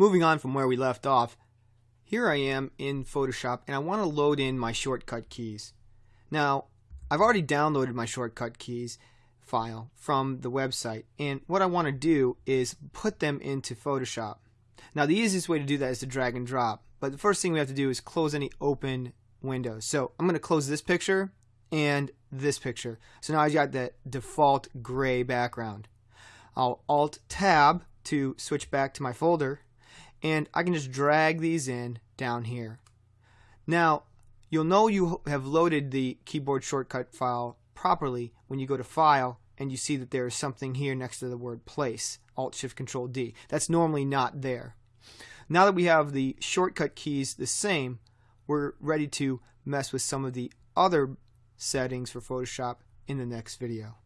moving on from where we left off, here I am in Photoshop and I want to load in my shortcut keys. Now, I've already downloaded my shortcut keys file from the website and what I want to do is put them into Photoshop. Now the easiest way to do that is to drag and drop but the first thing we have to do is close any open windows. So I'm going to close this picture and this picture. So now I've got the default gray background. I'll Alt Tab to switch back to my folder and I can just drag these in down here. Now you'll know you have loaded the keyboard shortcut file properly when you go to File and you see that there is something here next to the word Place, Alt Shift Control D. That's normally not there. Now that we have the shortcut keys the same, we're ready to mess with some of the other settings for Photoshop in the next video.